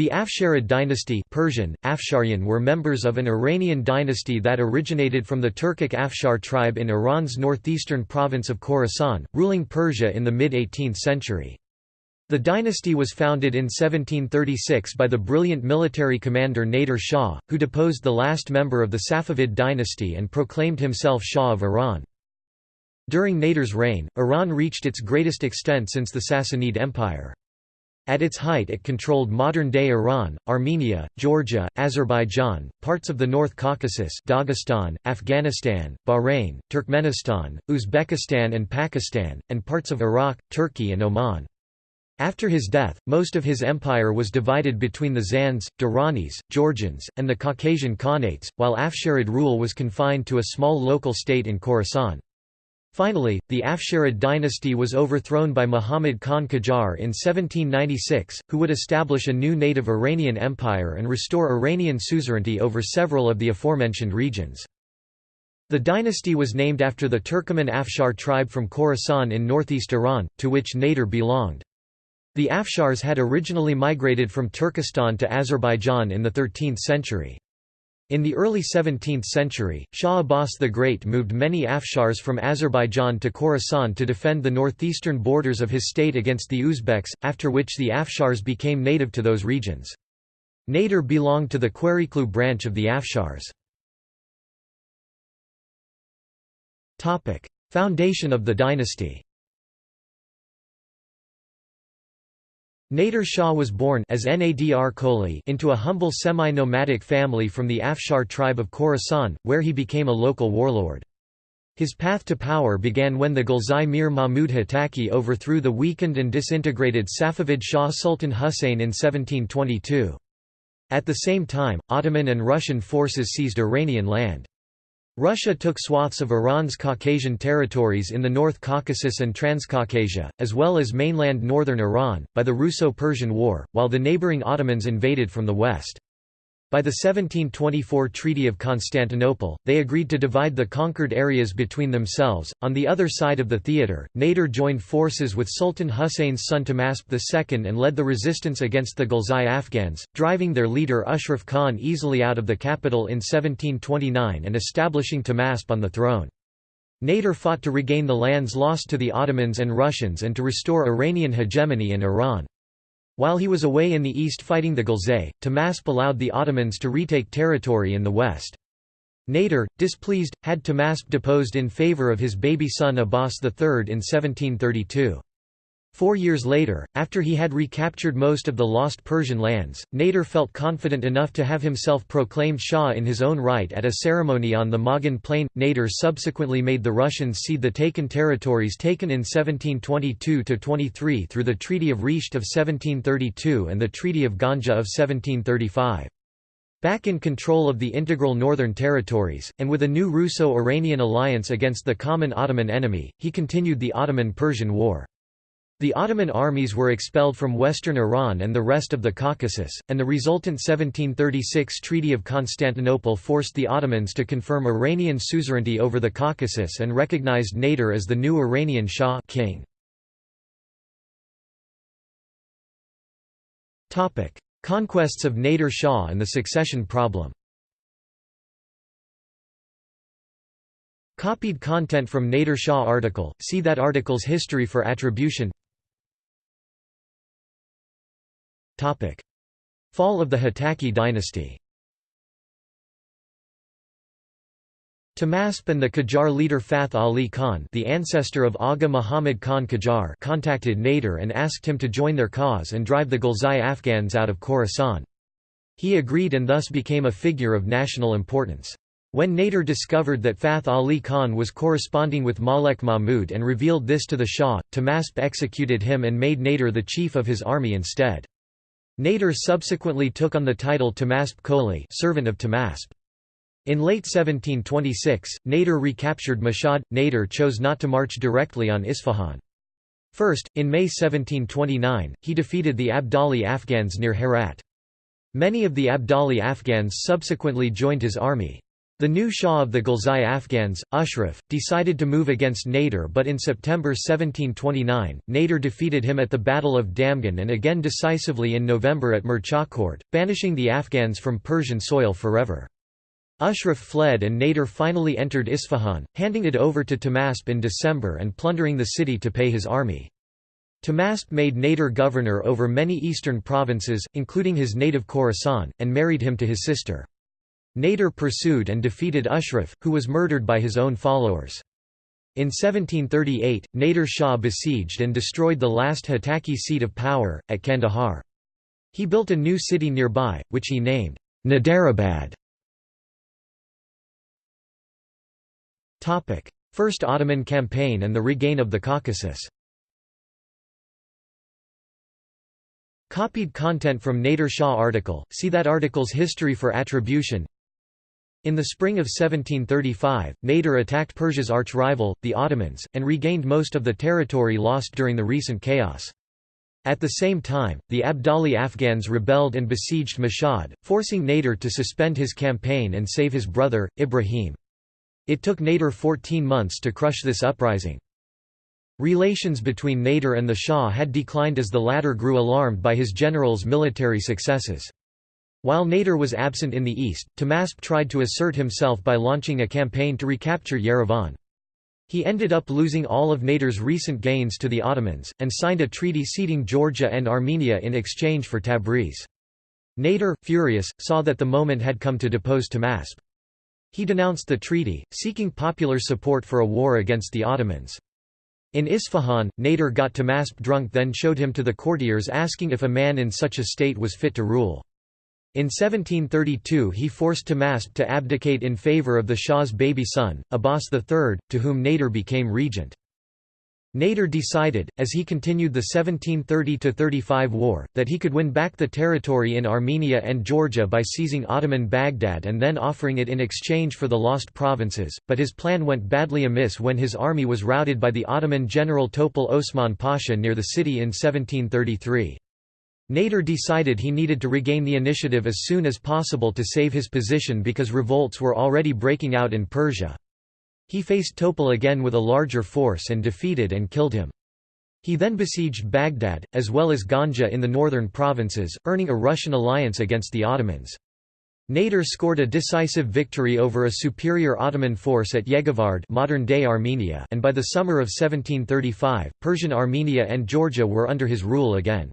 The Afsharid dynasty Persian, Afsharian were members of an Iranian dynasty that originated from the Turkic Afshar tribe in Iran's northeastern province of Khorasan, ruling Persia in the mid-18th century. The dynasty was founded in 1736 by the brilliant military commander Nader Shah, who deposed the last member of the Safavid dynasty and proclaimed himself Shah of Iran. During Nader's reign, Iran reached its greatest extent since the Sassanid Empire. At its height it controlled modern-day Iran, Armenia, Georgia, Azerbaijan, parts of the North Caucasus Dagestan, Afghanistan, Bahrain, Turkmenistan, Uzbekistan and Pakistan, and parts of Iraq, Turkey and Oman. After his death, most of his empire was divided between the Zands, Duranis, Georgians, and the Caucasian Khanates, while Afsharid rule was confined to a small local state in Khorasan. Finally, the Afsharid dynasty was overthrown by Muhammad Khan Qajar in 1796, who would establish a new native Iranian empire and restore Iranian suzerainty over several of the aforementioned regions. The dynasty was named after the Turkoman Afshar tribe from Khorasan in northeast Iran, to which Nader belonged. The Afshars had originally migrated from Turkestan to Azerbaijan in the 13th century. In the early 17th century, Shah Abbas the Great moved many Afshars from Azerbaijan to Khorasan to defend the northeastern borders of his state against the Uzbeks, after which the Afshars became native to those regions. Nader belonged to the Qereqlu branch of the Afshars. Foundation of the dynasty Nader Shah was born as Nadr Qoli into a humble semi-nomadic family from the Afshar tribe of Khorasan, where he became a local warlord. His path to power began when the Ghilzai Mir Mahmud Hotaki overthrew the weakened and disintegrated Safavid Shah Sultan Husayn in 1722. At the same time, Ottoman and Russian forces seized Iranian land. Russia took swaths of Iran's Caucasian territories in the North Caucasus and Transcaucasia, as well as mainland northern Iran, by the Russo-Persian War, while the neighboring Ottomans invaded from the west. By the 1724 Treaty of Constantinople, they agreed to divide the conquered areas between themselves. On the other side of the theatre, Nader joined forces with Sultan Husayn's son Tahmasp II and led the resistance against the Ghilzai Afghans, driving their leader Ashraf Khan easily out of the capital in 1729 and establishing Tahmasp on the throne. Nader fought to regain the lands lost to the Ottomans and Russians and to restore Iranian hegemony in Iran. While he was away in the east fighting the Ghilzai, Tahmasp allowed the Ottomans to retake territory in the west. Nader, displeased, had Tahmasp deposed in favour of his baby son Abbas III in 1732. Four years later, after he had recaptured most of the lost Persian lands, Nader felt confident enough to have himself proclaimed Shah in his own right at a ceremony on the Mughan Plain. Nader subsequently made the Russians cede the taken territories taken in 1722–23 through the Treaty of Resht of 1732 and the Treaty of Ganja of 1735. Back in control of the integral northern territories, and with a new Russo-Iranian alliance against the common Ottoman enemy, he continued the Ottoman-Persian War. The Ottoman armies were expelled from western Iran and the rest of the Caucasus, and the resultant 1736 Treaty of Constantinople forced the Ottomans to confirm Iranian suzerainty over the Caucasus and recognized Nader as the new Iranian Shah king. Conquests of Nader Shah and the succession problem. Copied content from Nader Shah article, see that article's history for attribution Fall of the Hotaki dynasty Tahmasp and the Qajar leader Fath Ali Khan the ancestor of Agha Muhammad Khan Qajar contacted Nader and asked him to join their cause and drive the Ghilzai Afghans out of Khorasan. He agreed and thus became a figure of national importance. When Nader discovered that Fath Ali Khan was corresponding with Malek Mahmud and revealed this to the Shah, Tahmasp executed him and made Nader the chief of his army instead. Nader subsequently took on the title Tahmasp Qoli servant of Tahmasp. In late 1726, Nader recaptured Mashhad. Nader chose not to march directly on Isfahan. First, in May 1729, he defeated the Abdali Afghans near Herat. Many of the Abdali Afghans subsequently joined his army. The new Shah of the Ghilzai Afghans, Ashraf, decided to move against Nader but in September 1729, Nader defeated him at the Battle of Damghan and again decisively in November at Murche-Khort, banishing the Afghans from Persian soil forever. Ashraf fled and Nader finally entered Isfahan, handing it over to Tahmasp in December and plundering the city to pay his army. Tahmasp made Nader governor over many eastern provinces, including his native Khorasan, and married him to his sister. Nader pursued and defeated Ashraf, who was murdered by his own followers. In 1738, Nader Shah besieged and destroyed the last Hotaki seat of power, at Kandahar. He built a new city nearby, which he named Naderabad. First Ottoman campaign and the regain of the Caucasus Copied content from Nader Shah article, see that article's history for attribution in the spring of 1735, Nader attacked Persia's arch-rival, the Ottomans, and regained most of the territory lost during the recent chaos. At the same time, the Abdali Afghans rebelled and besieged Mashhad, forcing Nader to suspend his campaign and save his brother, Ibrahim. It took Nader 14 months to crush this uprising. Relations between Nader and the Shah had declined as the latter grew alarmed by his general's military successes. While Nader was absent in the east, Tahmasp tried to assert himself by launching a campaign to recapture Yerevan. He ended up losing all of Nader's recent gains to the Ottomans, and signed a treaty ceding Georgia and Armenia in exchange for Tabriz. Nader, furious, saw that the moment had come to depose Tahmasp. He denounced the treaty, seeking popular support for a war against the Ottomans. In Isfahan, Nader got Tahmasp drunk then showed him to the courtiers asking if a man in such a state was fit to rule. In 1732 he forced Tahmasp to abdicate in favour of the Shah's baby son, Abbas III, to whom Nader became regent. Nader decided, as he continued the 1730–35 war, that he could win back the territory in Armenia and Georgia by seizing Ottoman Baghdad and then offering it in exchange for the lost provinces, but his plan went badly amiss when his army was routed by the Ottoman general Topal Osman Pasha near the city in 1733. Nader decided he needed to regain the initiative as soon as possible to save his position because revolts were already breaking out in Persia. He faced Topal again with a larger force and defeated and killed him. He then besieged Baghdad, as well as Ganja in the northern provinces, earning a Russian alliance against the Ottomans. Nader scored a decisive victory over a superior Ottoman force at Yeghivard modern-day Armenia and by the summer of 1735, Persian Armenia and Georgia were under his rule again.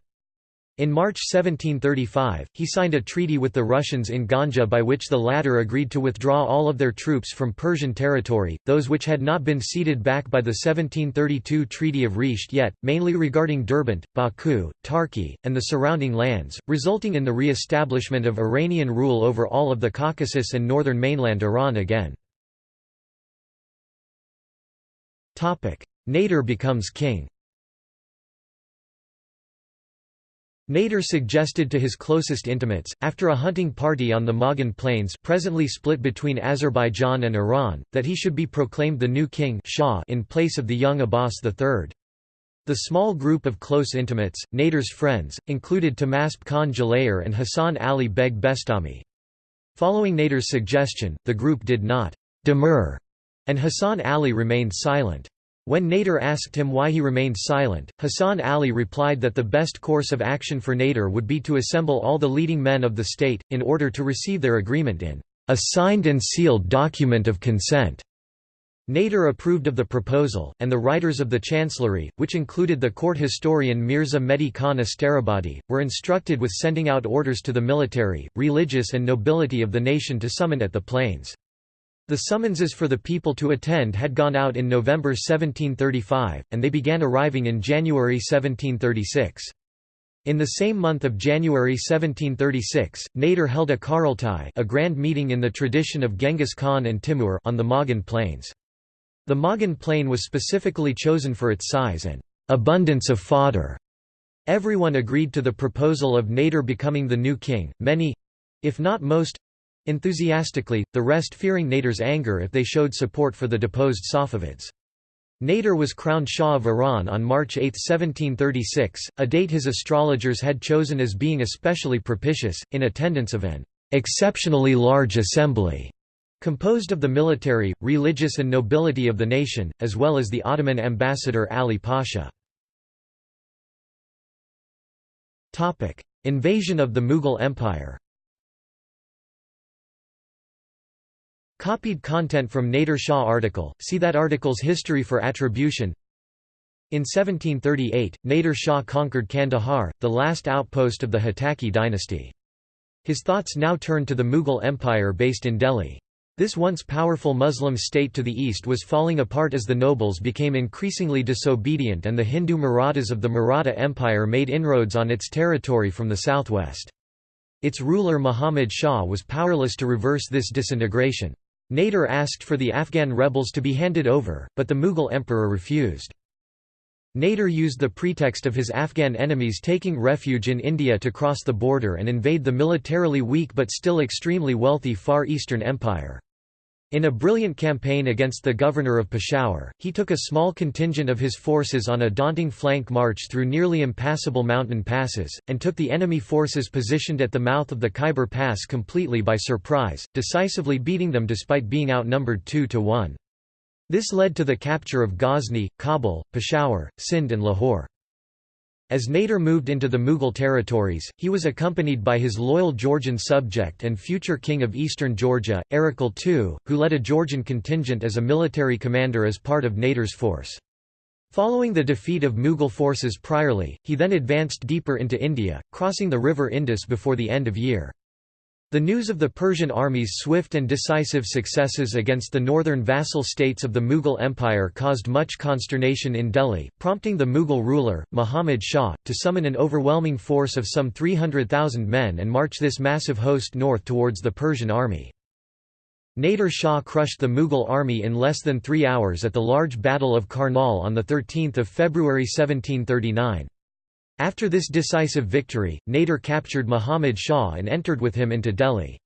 In March 1735, he signed a treaty with the Russians in Ganja by which the latter agreed to withdraw all of their troops from Persian territory, those which had not been ceded back by the 1732 Treaty of Resht yet, mainly regarding Derbent, Baku, Tarki, and the surrounding lands, resulting in the re-establishment of Iranian rule over all of the Caucasus and northern mainland Iran again. Nader becomes king Nader suggested to his closest intimates, after a hunting party on the Mughan Plains presently split between Azerbaijan and Iran, that he should be proclaimed the new king Shah in place of the young Abbas III. The small group of close intimates, Nader's friends, included Tahmasp Khan Jalayir and Hassan Ali Beg Bestami. Following Nader's suggestion, the group did not demur, and Hassan Ali remained silent. When Nader asked him why he remained silent, Hassan Ali replied that the best course of action for Nader would be to assemble all the leading men of the state, in order to receive their agreement in a signed and sealed document of consent. Nader approved of the proposal, and the writers of the chancellery, which included the court historian Mirza Mehdi Khan Asterabadi, were instructed with sending out orders to the military, religious and nobility of the nation to summon at the plains. The summonses for the people to attend had gone out in November 1735, and they began arriving in January 1736. In the same month of January 1736, Nader held a Karaltai a grand meeting in the tradition of Genghis Khan and Timur on the Mughan Plains. The Mughan Plain was specifically chosen for its size and abundance of fodder. Everyone agreed to the proposal of Nader becoming the new king, many—if not most, Enthusiastically, the rest fearing Nader's anger if they showed support for the deposed Safavids. Nader was crowned Shah of Iran on March 8, 1736, a date his astrologers had chosen as being especially propitious, in attendance of an exceptionally large assembly Composed of the military, religious and nobility of the nation, as well as the Ottoman ambassador Ali Pasha. Invasion of the Mughal Empire Copied content from Nader Shah article, see that article's history for attribution In 1738, Nader Shah conquered Kandahar, the last outpost of the Hotaki dynasty. His thoughts now turned to the Mughal Empire based in Delhi. This once powerful Muslim state to the east was falling apart as the nobles became increasingly disobedient and the Hindu Marathas of the Maratha Empire made inroads on its territory from the southwest. Its ruler Muhammad Shah was powerless to reverse this disintegration. Nader asked for the Afghan rebels to be handed over, but the Mughal emperor refused. Nader used the pretext of his Afghan enemies taking refuge in India to cross the border and invade the militarily weak but still extremely wealthy Far Eastern Empire. In a brilliant campaign against the governor of Peshawar, he took a small contingent of his forces on a daunting flank march through nearly impassable mountain passes, and took the enemy forces positioned at the mouth of the Khyber Pass completely by surprise, decisively beating them despite being outnumbered 2 to 1. This led to the capture of Ghazni, Kabul, Peshawar, Sindh and Lahore. As Nader moved into the Mughal territories, he was accompanied by his loyal Georgian subject and future king of eastern Georgia, Erekle II, who led a Georgian contingent as a military commander as part of Nader's force. Following the defeat of Mughal forces priorly, he then advanced deeper into India, crossing the river Indus before the end of year. The news of the Persian army's swift and decisive successes against the northern vassal states of the Mughal Empire caused much consternation in Delhi, prompting the Mughal ruler, Muhammad Shah, to summon an overwhelming force of some 300,000 men and march this massive host north towards the Persian army. Nader Shah crushed the Mughal army in less than three hours at the large Battle of Karnal on 13 February 1739. After this decisive victory, Nader captured Muhammad Shah and entered with him into Delhi.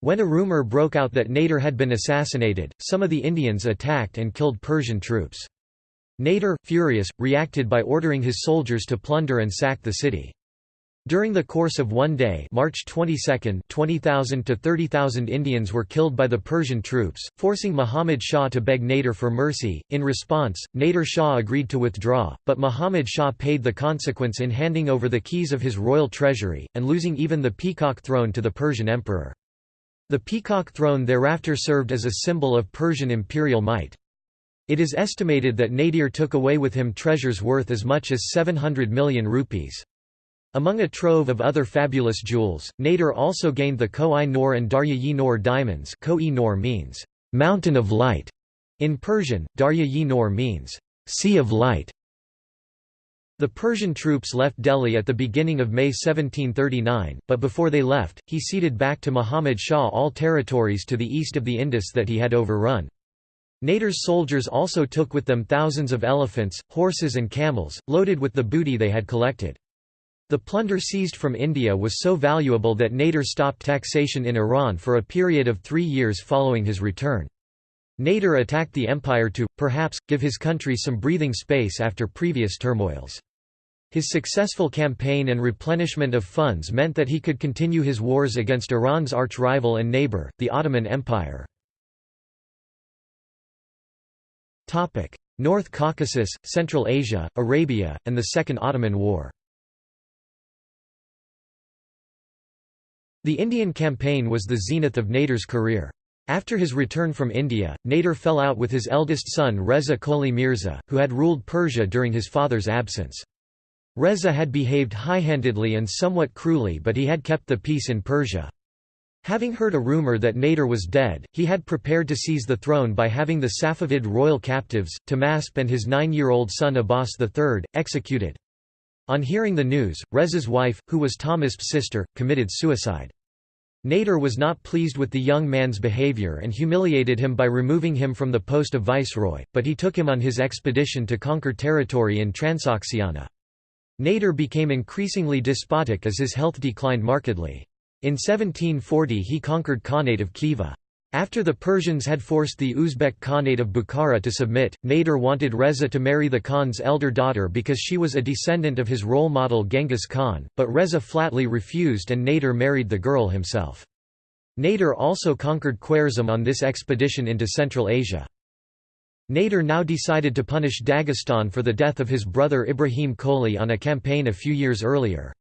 When a rumour broke out that Nader had been assassinated, some of the Indians attacked and killed Persian troops. Nader, furious, reacted by ordering his soldiers to plunder and sack the city. During the course of one day March 22, 20,000 to 30,000 Indians were killed by the Persian troops, forcing Muhammad Shah to beg Nader for mercy. In response, Nader Shah agreed to withdraw, but Muhammad Shah paid the consequence in handing over the keys of his royal treasury, and losing even the peacock throne to the Persian emperor. The peacock throne thereafter served as a symbol of Persian imperial might. It is estimated that Nadir took away with him treasures worth as much as 700 million rupees. Among a trove of other fabulous jewels, Nader also gained the Koh-i-Noor and Darya-yi-Noor diamonds Koh-i-Noor means, "'mountain of light' in Persian, Darya-yi-Noor means, "'sea of light'". The Persian troops left Delhi at the beginning of May 1739, but before they left, he ceded back to Muhammad Shah all territories to the east of the Indus that he had overrun. Nader's soldiers also took with them thousands of elephants, horses and camels, loaded with the booty they had collected. The plunder seized from India was so valuable that Nader stopped taxation in Iran for a period of three years following his return. Nader attacked the empire to, perhaps, give his country some breathing space after previous turmoils. His successful campaign and replenishment of funds meant that he could continue his wars against Iran's arch-rival and neighbor, the Ottoman Empire. North Caucasus, Central Asia, Arabia, and the Second Ottoman War The Indian campaign was the zenith of Nader's career. After his return from India, Nader fell out with his eldest son Reza Qoli Mirza, who had ruled Persia during his father's absence. Reza had behaved high-handedly and somewhat cruelly but he had kept the peace in Persia. Having heard a rumour that Nader was dead, he had prepared to seize the throne by having the Safavid royal captives, Tahmasp and his nine-year-old son Abbas III, executed. On hearing the news, Reza's wife, who was Tahmasp's sister, committed suicide. Nader was not pleased with the young man's behavior and humiliated him by removing him from the post of viceroy, but he took him on his expedition to conquer territory in Transoxiana. Nader became increasingly despotic as his health declined markedly. In 1740 he conquered Khanate of Khiva. After the Persians had forced the Uzbek Khanate of Bukhara to submit, Nader wanted Reza to marry the Khan's elder daughter because she was a descendant of his role model Genghis Khan, but Reza flatly refused and Nader married the girl himself. Nader also conquered Khwarezm on this expedition into Central Asia. Nader now decided to punish Dagestan for the death of his brother Ibrahim Qoli on a campaign a few years earlier.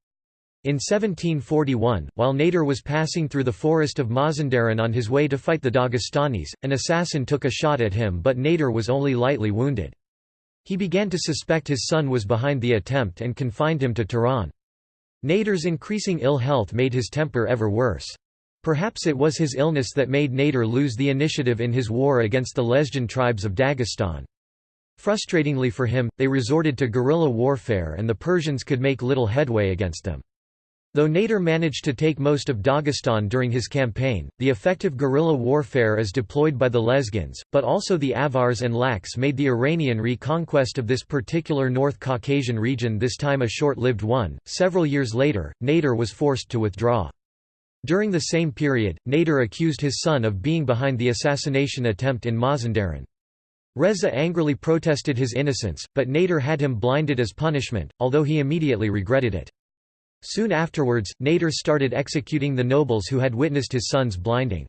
In 1741, while Nader was passing through the forest of Mazandaran on his way to fight the Dagestanis, an assassin took a shot at him but Nader was only lightly wounded. He began to suspect his son was behind the attempt and confined him to Tehran. Nader's increasing ill health made his temper ever worse. Perhaps it was his illness that made Nader lose the initiative in his war against the Lezgin tribes of Dagestan. Frustratingly for him, they resorted to guerrilla warfare and the Persians could make little headway against them. Though Nader managed to take most of Dagestan during his campaign, the effective guerrilla warfare as deployed by the Lezgins, but also the Avars and Laks made the Iranian reconquest of this particular North Caucasian region this time a short-lived one. Several years later, Nader was forced to withdraw. During the same period, Nader accused his son of being behind the assassination attempt in Mazandaran. Reza angrily protested his innocence, but Nader had him blinded as punishment, although he immediately regretted it. Soon afterwards, Nader started executing the nobles who had witnessed his son's blinding.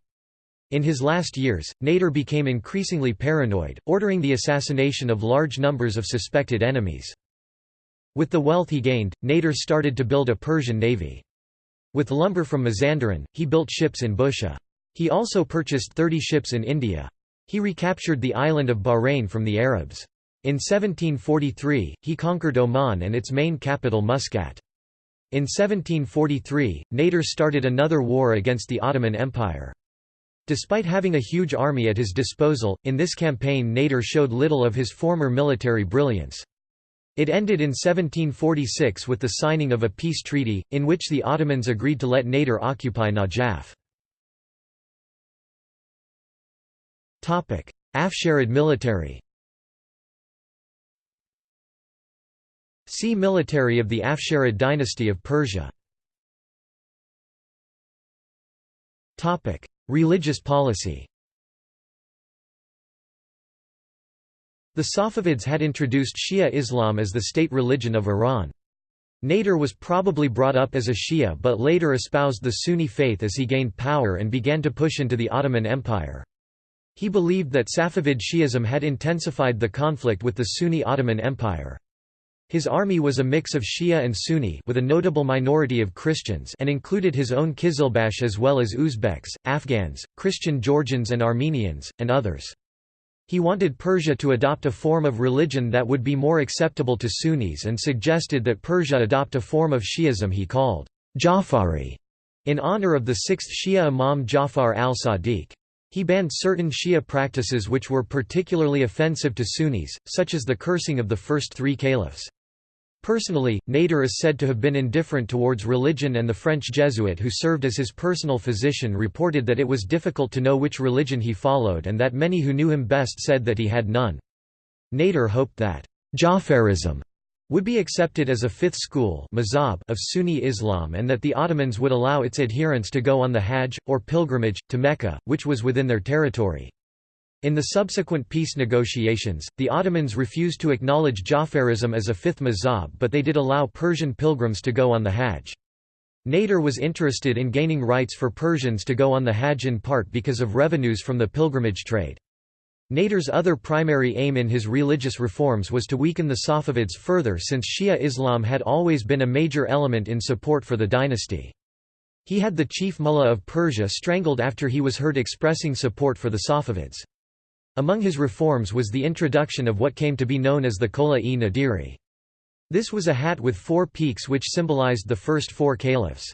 In his last years, Nader became increasingly paranoid, ordering the assassination of large numbers of suspected enemies. With the wealth he gained, Nader started to build a Persian navy. With lumber from Mazandaran, he built ships in Bushehr. He also purchased 30 ships in India. He recaptured the island of Bahrain from the Arabs. In 1743, he conquered Oman and its main capital Muscat. In 1743, Nader started another war against the Ottoman Empire. Despite having a huge army at his disposal, in this campaign Nader showed little of his former military brilliance. It ended in 1746 with the signing of a peace treaty, in which the Ottomans agreed to let Nader occupy Najaf. Afsharid military See Military of the Afsharid dynasty of Persia Religious policy The Safavids had introduced Shia Islam as the state religion of Iran. Nader was probably brought up as a Shia but later espoused the Sunni faith as he gained power and began to push into the Ottoman Empire. He believed that Safavid Shi'ism had intensified the conflict with the Sunni Ottoman Empire. His army was a mix of Shia and Sunni with a notable minority of Christians and included his own Kizilbash as well as Uzbeks, Afghans, Christian Georgians and Armenians, and others. He wanted Persia to adopt a form of religion that would be more acceptable to Sunnis and suggested that Persia adopt a form of Shi'ism he called Jafari, in honor of the sixth Shia Imam Jafar al-Sadiq. He banned certain Shia practices which were particularly offensive to Sunnis, such as the cursing of the first three caliphs. Personally, Nader is said to have been indifferent towards religion and the French Jesuit who served as his personal physician reported that it was difficult to know which religion he followed and that many who knew him best said that he had none. Nader hoped that Jafarism would be accepted as a fifth school of Sunni Islam and that the Ottomans would allow its adherents to go on the Hajj, or pilgrimage, to Mecca, which was within their territory. In the subsequent peace negotiations, the Ottomans refused to acknowledge Jafarism as a fifth mazhab but they did allow Persian pilgrims to go on the Hajj. Nader was interested in gaining rights for Persians to go on the Hajj in part because of revenues from the pilgrimage trade. Nader's other primary aim in his religious reforms was to weaken the Safavids further since Shia Islam had always been a major element in support for the dynasty. He had the chief mullah of Persia strangled after he was heard expressing support for the Safavids. Among his reforms was the introduction of what came to be known as the Kola-e Nadiri. This was a hat with four peaks which symbolized the first four caliphs.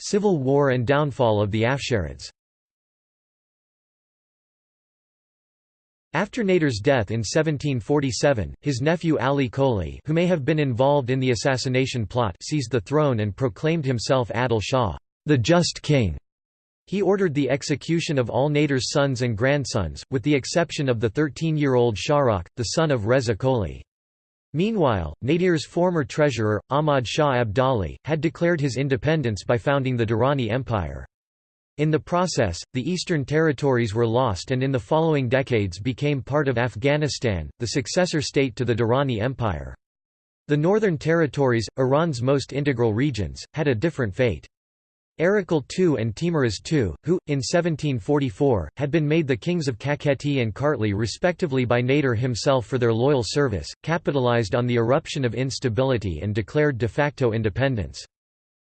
Civil War and downfall of the Afsharids After Nader's death in 1747, his nephew Ali Qoli who may have been involved in the assassination plot seized the throne and proclaimed himself Adil Shah, the just king. He ordered the execution of all Nader's sons and grandsons, with the exception of the 13-year-old Shahrokh, the son of Reza Qoli. Meanwhile, Nadir's former treasurer, Ahmad Shah Abdali, had declared his independence by founding the Durrani Empire. In the process, the eastern territories were lost and in the following decades became part of Afghanistan, the successor state to the Durrani Empire. The Northern Territories, Iran's most integral regions, had a different fate. Erekle II and Teimuraz II, who, in 1744, had been made the kings of Kakheti and Kartli respectively by Nader himself for their loyal service, capitalized on the eruption of instability and declared de facto independence.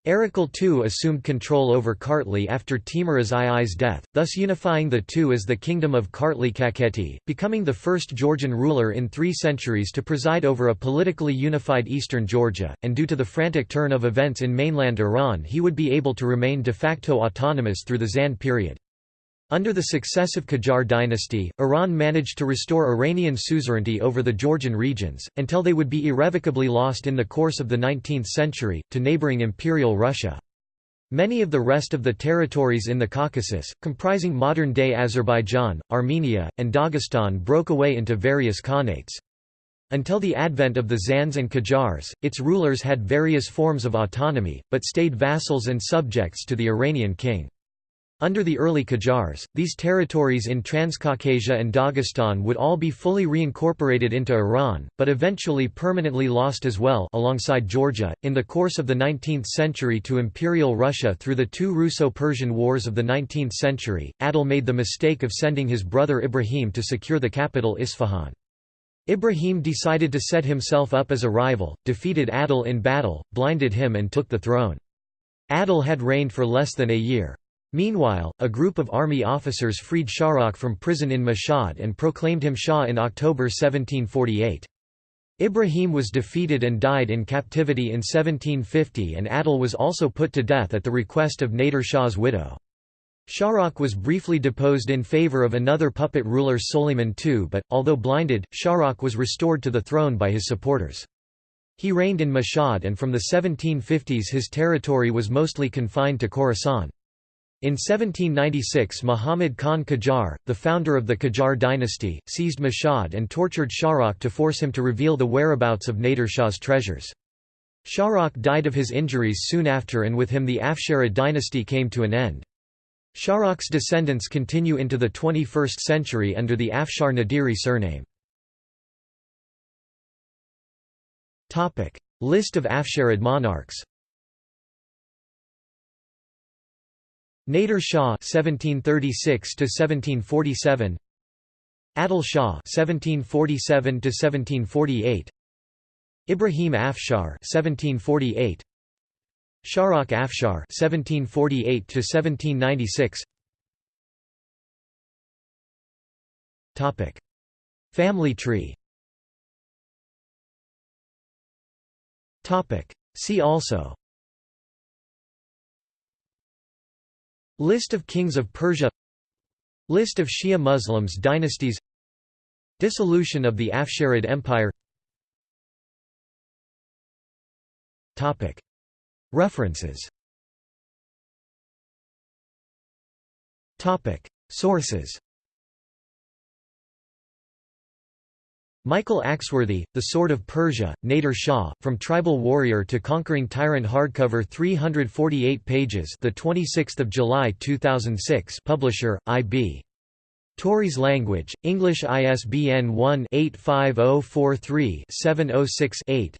Erekle II assumed control over Kartli after Teimuraz II's death, thus unifying the two as the Kingdom of Kartli Kakheti, becoming the first Georgian ruler in three centuries to preside over a politically unified eastern Georgia, and due to the frantic turn of events in mainland Iran he would be able to remain de facto autonomous through the Zand period. Under the successive Qajar dynasty, Iran managed to restore Iranian suzerainty over the Georgian regions, until they would be irrevocably lost in the course of the 19th century, to neighboring Imperial Russia. Many of the rest of the territories in the Caucasus, comprising modern-day Azerbaijan, Armenia, and Dagestan broke away into various khanates. Until the advent of the Zands and Qajars, its rulers had various forms of autonomy, but stayed vassals and subjects to the Iranian king. Under the early Qajars, these territories in Transcaucasia and Dagestan would all be fully reincorporated into Iran, but eventually permanently lost as well alongside Georgia, in the course of the 19th century to Imperial Russia through the two Russo-Persian Wars of the 19th century. Adil made the mistake of sending his brother Ibrahim to secure the capital Isfahan. Ibrahim decided to set himself up as a rival, defeated Adil in battle, blinded him and took the throne. Adil had reigned for less than a year. Meanwhile, a group of army officers freed Shahrokh from prison in Mashhad and proclaimed him Shah in October 1748. Ibrahim was defeated and died in captivity in 1750 and Adil was also put to death at the request of Nader Shah's widow. Shahrokh was briefly deposed in favor of another puppet ruler Soliman II but, although blinded, Shahrokh was restored to the throne by his supporters. He reigned in Mashhad and from the 1750s his territory was mostly confined to Khorasan. In 1796 Muhammad Khan Qajar, the founder of the Qajar dynasty, seized Mashhad and tortured Shahrokh to force him to reveal the whereabouts of Nader Shah's treasures. Shahrokh died of his injuries soon after and with him the Afsharid dynasty came to an end. Shahrokh's descendants continue into the 21st century under the Afshar Nadiri surname. List of Afsharid monarchs Nader Shah (1736–1747), Adil Shah (1747–1748), Ibrahim Afshar (1748), Shahrokh Afshar (1748–1796). Topic: Family tree. Topic: See also. List of kings of Persia List of Shia Muslims dynasties Dissolution of the Afsharid Empire References Sources Michael Axworthy, The Sword of Persia, Nader Shah, From Tribal Warrior to Conquering Tyrant hardcover 348 pages the 26th of July 2006 Publisher, IB. Tauris Language, English ISBN 1-85043-706-8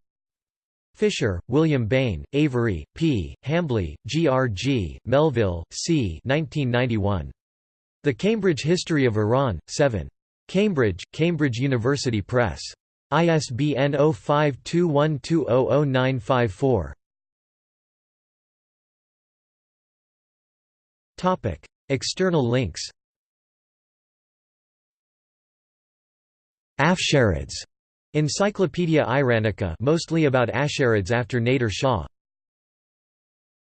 Fisher, William Bain, Avery, P., Hambly, G. R. G., Melville, C. 1991. The Cambridge History of Iran, 7. Cambridge, Cambridge University Press. ISBN 0521200954. Topic: External links. Afsharids. Encyclopaedia Iranica mostly about Afsharids after Nader Shah.